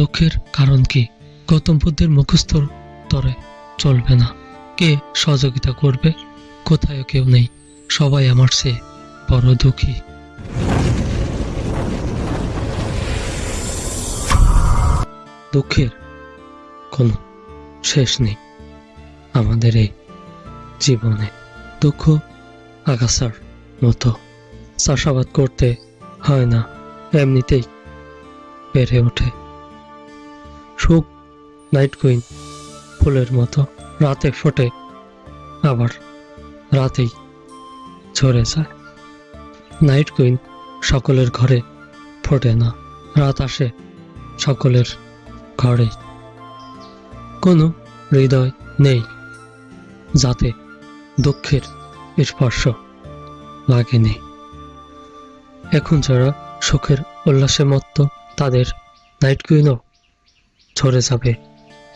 দুঃখের কারণ কি? গৌতম বুদ্ধের মুখস্থ তরে চলবে না। কে সহযোগিতা করবে? কোথায় কেউ নেই। সবাই আমার চেয়ে বড় দুঃখী। দুঃখের কোনো শেষ নেই আমাদের এই জীবনে। দুঃখ আগাছার মতো। চাষাবাদ করতে হয় না, এমনিতেই বেড়ে ওঠে। সুখ নাইট কুইন ফুলের মতো, রাতে ফোটে, আবার রাতেই ঝরে যায়। নাইট কুইন সকলের ঘরে ফোটে না, রাত আসে সকলের ঘরে। কোনো হৃদয় নেই যাতে দুঃখের স্পর্শ লাগেনি। এখন যারা সুখের উল্লাসে মত্ত, তাদের নাইট কুইনও ঝরে যাবে।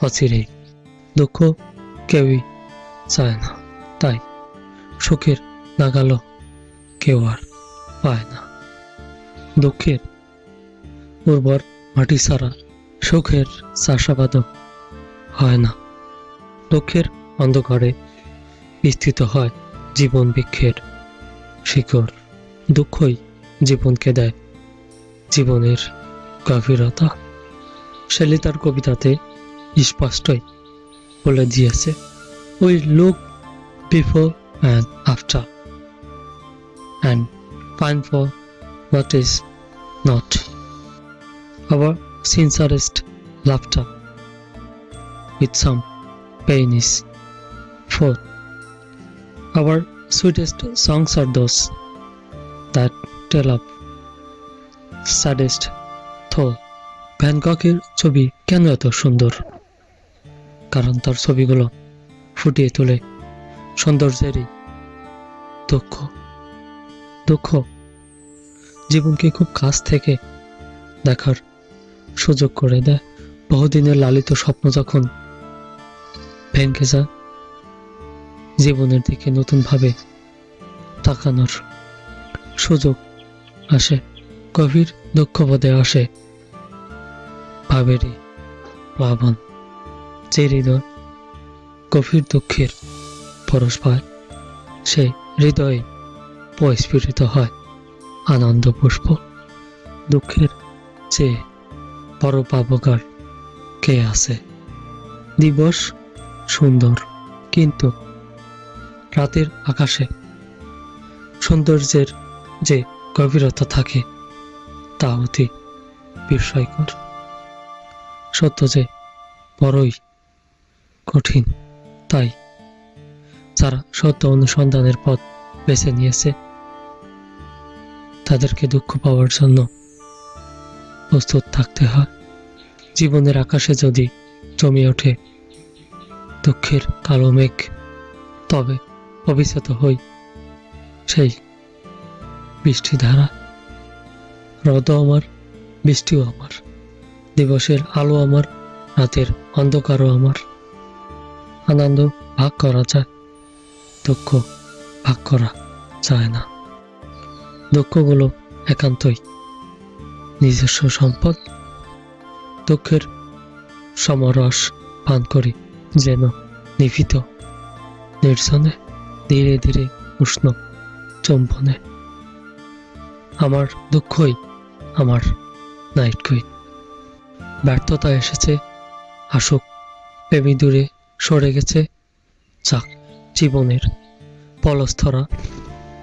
অচিরেই। দুঃখ কেউই চায় না। তাই সুখের নাগালো কেউ আর পায় না। দুঃখের উর্বর মাটি ছাড়া সুখের চাষাবাদও হয় না। দুঃখের অন্ধকারে বিস্তৃত হয় জীবন বৃক্ষের শিকড়। দুঃখই জীবনকে দেয়। জীবনের গভীরতা। শেলি তার কবিতাতে স্পষ্টই বলে দিয়েছে we look before and after and pine for what is not our sincerest laughter with some pain is for our sweetest songs are those that tell of saddest thought ভ্যানককের ছবি কেন এত সুন্দর? কারণ তার ছবিগুলো ফুটিয়ে তোলে সৌন্দর্যেরই দুঃখ দুঃখ জীবনকে খুব কাছ থেকে দেখার সুযোগ করে দেয়। বহুদিনের লালিত স্বপ্ন যখন ভেঙে যায়, জীবনের দিকে নতুনভাবে তাকানোর সুযোগ আসে, গভীর দুঃখবোধে আসে। ভাবেরই প্লাবন। যে হৃদয় গভীর দুঃখের পরশ পায়, সে হৃদয়ে পস্ফুটিত হয় আনন্দ পুষ্প। দুঃখের চেয়ে বড় পাবকার কে আছে? দিবস সুন্দর, কিন্তু রাতের আকাশে সৌন্দর্যের যে গভীরতা থাকে, তা অতি বিস্ময়কর। সত্য যে বড়ই কঠিন। তাই যারা সত্য অনুসন্ধানের পথ বেছে নিয়েছে, তাদেরকে দুঃখ পাওয়ার জন্য প্রস্তুত থাকতে হয়। জীবনের আকাশে যদি জমে ওঠে দুঃখের কালো মেঘ, তবে অভিশত হই সেই বৃষ্টি ধারা রদও আমার, বৃষ্টিও আমার। দিবসের আলো আমার, রাতের অন্ধকারও আমার। আনন্দ ভাগ করা যায়, দুঃখ ভাগ করা যায় না। দুঃখগুলো একান্তই নিজস্ব সম্পদ। দুঃখের সমরস পান করি যেন নিভৃত, নির্জনে, ধীরে ধীরে উষ্ণ চম্বনে। আমার দুঃখই আমার নাইট কুইন ব্যর্থতা এসেছে। আসুক প্রেমী দূরে সরে গেছে। যাক, জীবনের পলস্থরা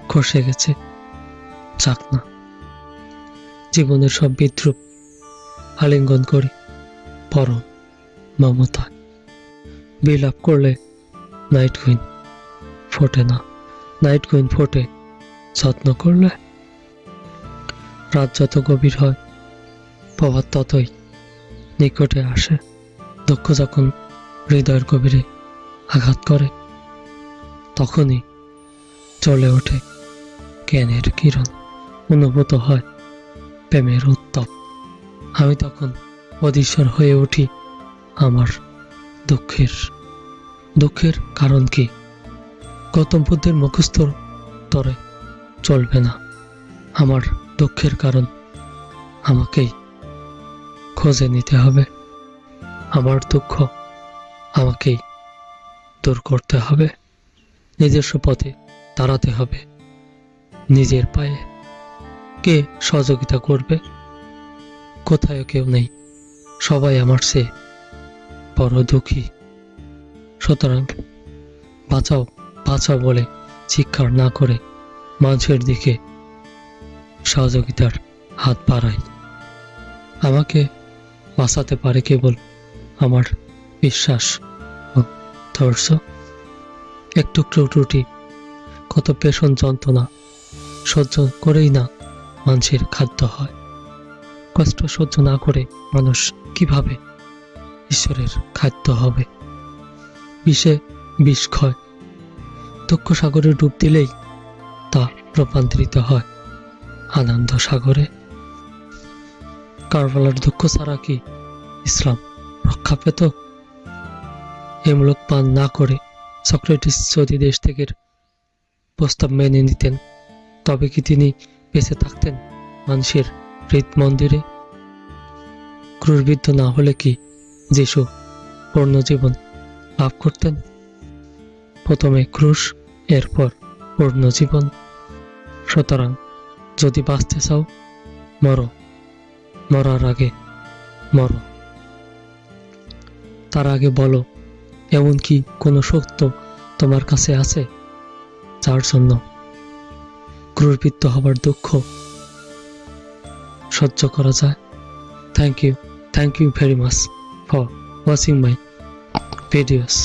খসে গেছে। যাক না, জীবনের সব বিদ্রুপ আলিঙ্গন করি। পরম মমতা, বিলাপ করলে নাইট কুইন ফোটে না। নাইট কুইন ফোটে, যত্ন করলে রাত যত গভীর হয়, প্রভাত ততই নিকটে আসে, দুঃখ যখন হৃদয়ের গভীরে আঘাত করে, তখনই চলে ওঠে। জ্ঞানের কিরণ অনুভূত হয় প্রেমের উত্তপ। আমি তখন অধীশ্বর হয়ে উঠি, আমার দুঃখের দুঃখের কারণ কি? গৌতম বুদ্ধের মুখস্থ তরে চলবে না। আমার দুঃখের কারণ আমাকেই খোঁজে নিতে হবে। আমার দুঃখ আমাকেই দূর করতে হবে। নিজস্ব পথে দাঁড়াতে হবে। নিজের পায়ে কে সহযোগিতা করবে? কোথায় কেউ নেই। সবাই আমার সে বড় দুঃখী। সুতরাং বাঁচাও বাঁচাও বলে চিৎকার না করে মানুষের দিকে সহযোগিতার হাত বাড়াই। আমাকে বাঁচাতে পারে কেবল আমার বিশ্বাস। ও ধৈর্য একটু ত্রুটি, কত পেশন যন্ত্রণা, সহ্য করেই না মানুষের খাদ্য হয়। কষ্ট সহ্য না করে মানুষ কীভাবে ঈশ্বরের খাদ্য হবে? বিষে বিষ ক্ষয়, দুঃখ সাগরে ডুব দিলেই তা রূপান্তরিত হয় আনন্দ সাগরে। কারবালার দুঃখ ছাড়া কি ইসলাম রক্ষা পেত? এমূলক পান না করে সক্রেটিস যদি দেশ থেকে প্রস্তাব মেনে নিতেন, তবে কি তিনি বেঁচে থাকতেন মানুষের হৃদ মন্দিরে? ক্রুশবিদ্ধ না হলে কি যিশু পূর্ণ জীবন লাভ করতেন? প্রথমে ক্রুশ, এরপর পূর্ণ জীবন। সুতরাং যদি বাঁচতে চাও, মরো। মরার আগে মরো। তার আগে বলো, এমন কি কোনো সত্য তোমার কাছে আছে? যার জন্য ক্রুরবৃত্ত হবার দুঃখ সহ্য করা যায়। Thank you thank you very much for watching my videos